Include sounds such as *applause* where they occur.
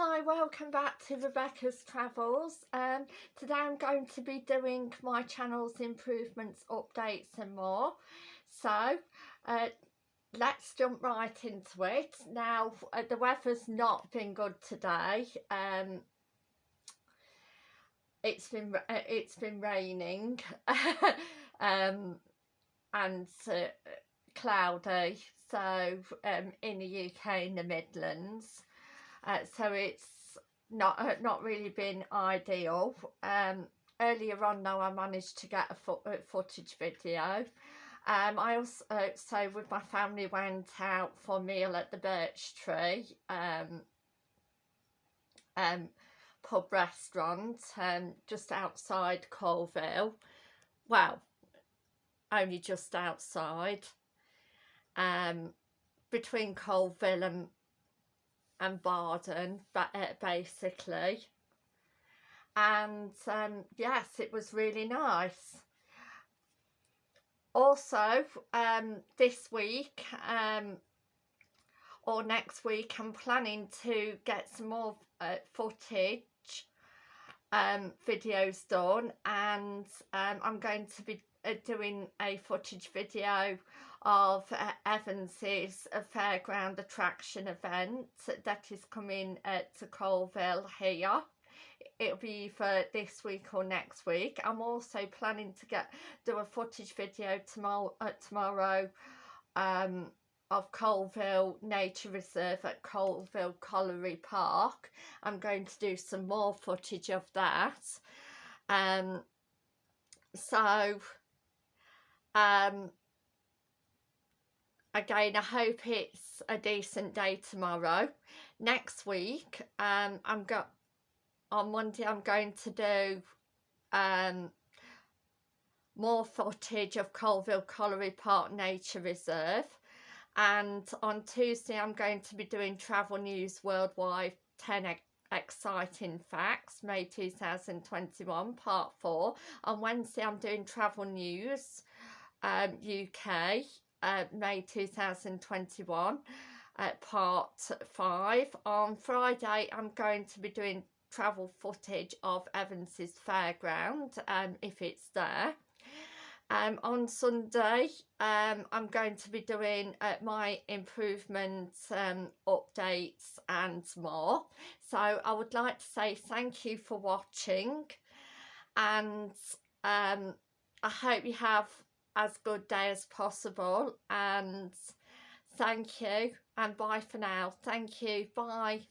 Hi, welcome back to Rebecca's Travels. Um, today I'm going to be doing my channel's improvements, updates and more. So, uh, let's jump right into it. Now, uh, the weather's not been good today. Um, it's been uh, it's been raining *laughs* um, and uh, cloudy. So, um, in the UK, in the Midlands uh, so it's not uh, not really been ideal. Um, earlier on now I managed to get a fo uh, footage video. Um, I also uh, so with my family went out for a meal at the birch tree um, um, pub restaurant um, just outside Coalville. Well only just outside. Um, between Coalville and and Bardon uh, basically. And um, yes it was really nice. Also um, this week um, or next week I'm planning to get some more uh, footage um, videos done and um, I'm going to be uh, doing a footage video of uh, Evans's uh, fairground attraction event that is coming at Coalville here. It'll be for this week or next week. I'm also planning to get do a footage video tomorrow uh, tomorrow um of Coalville Nature Reserve at Coalville Colliery Park. I'm going to do some more footage of that. Um, so, um, again I hope it's a decent day tomorrow next week um I'm got on Monday I'm going to do um more footage of Coalville Colliery Park Nature Reserve and on Tuesday I'm going to be doing Travel News Worldwide 10 exciting facts May 2021 part 4 on Wednesday I'm doing Travel News um, UK uh, May 2021 uh, part 5 on Friday I'm going to be doing travel footage of Evans's fairground um, if it's there um, on Sunday um, I'm going to be doing uh, my improvement um, updates and more. So I would like to say thank you for watching and um, I hope you have as good day as possible and thank you and bye for now. Thank you. Bye